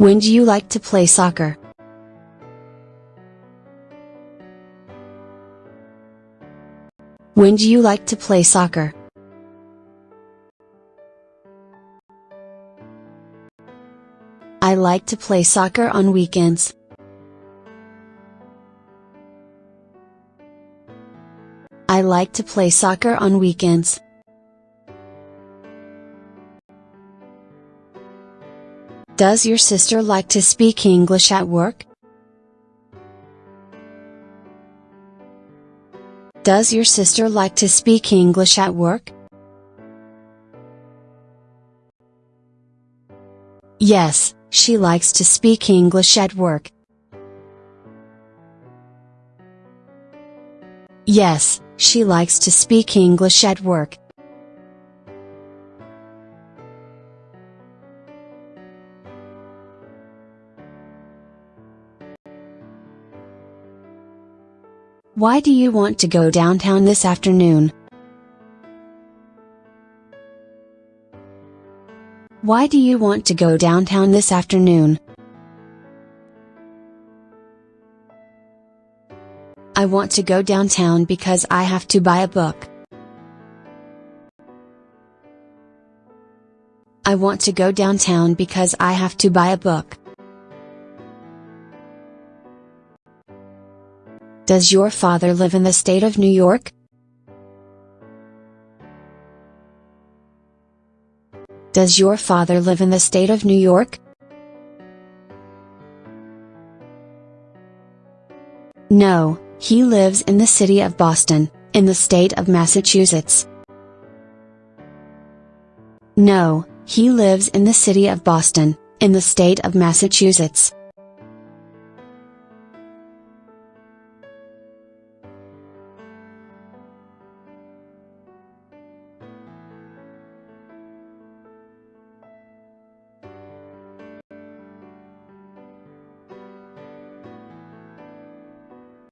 When do you like to play soccer? When do you like to play soccer? I like to play soccer on weekends. I like to play soccer on weekends. Does your sister like to speak English at work? Does your sister like to speak English at work? Yes, she likes to speak English at work. Yes, she likes to speak English at work. Why do you want to go downtown this afternoon? Why do you want to go downtown this afternoon? I want to go downtown because I have to buy a book. I want to go downtown because I have to buy a book. Does your father live in the state of New York? Does your father live in the state of New York? No, he lives in the city of Boston, in the state of Massachusetts. No, he lives in the city of Boston, in the state of Massachusetts.